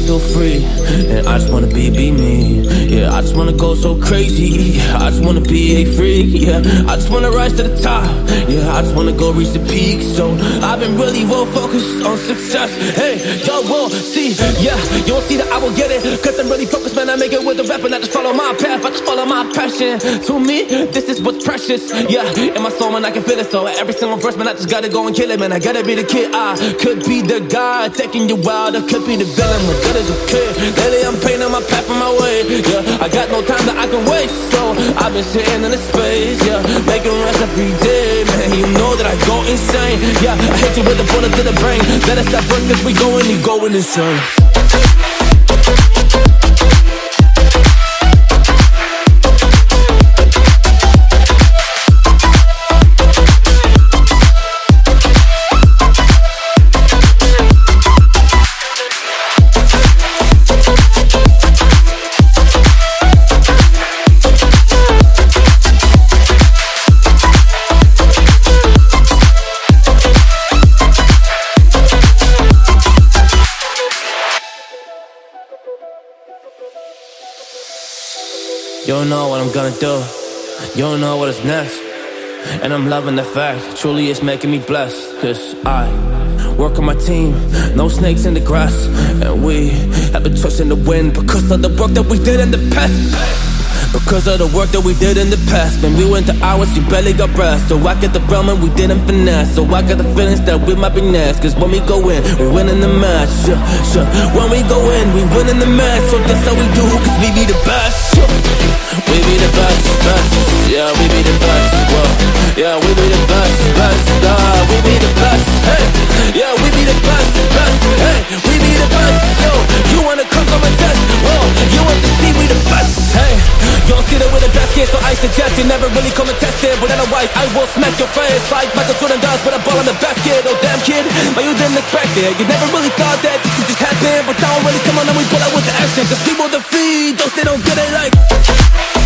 feel, free. And I just wanna be, be me. Yeah, I just wanna go so crazy. I just wanna be a freak. Yeah, I just wanna rise to the top. Yeah, I just wanna go reach the peak. So I've been really well focused on success. Hey, y'all will see. Yeah, you won't see that I will get it. Cause I'm really focused, man. I make it with the rap and I just follow my path. I just follow my passion. To me, this is what's precious. Yeah, in my soul, man, I can feel it. So every single verse, man, I just gotta go and kill it, man. I gotta be the kid. I could be the guy taking you wild. I could be the villain, good as a kid. Lately, I'm painting my path on my way. Yeah, I got no time that I can waste. So I've been sitting in the space. Yeah, making rest every day, man. You know that I go insane. Yeah, I hit you with a bullet to the brain. Let us stop first, cause we going, you going insane. You don't know what I'm gonna do. You don't know what is next. And I'm loving the fact, truly it's making me blessed. Cause I work on my team, no snakes in the grass. And we have been trust in the wind because of the work that we did in the past. Because of the work that we did in the past When we went to hours, you barely got rest So I get the realm and we didn't finesse So I got the feelings that we might be next Cause when we go in, we win in the match yeah, yeah. When we go in, we win in the match So that's how we do, cause we be the best yeah. We be the best, best Yeah, we be the best, whoa Yeah, we be don't see that with a basket, so I suggest you never really come and test it. But otherwise, I will smack your face. Like Michael Jordan does with a ball in the basket. Oh damn kid, but you didn't expect it. You never really thought that this could just happen. But now really come on and we pull out with the action. Cause people defeat those they don't get it like